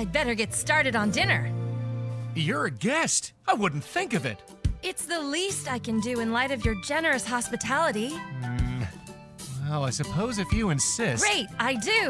I'd better get started on dinner. You're a guest. I wouldn't think of it. It's the least I can do in light of your generous hospitality. Hmm. Well, I suppose if you insist. Great, I do.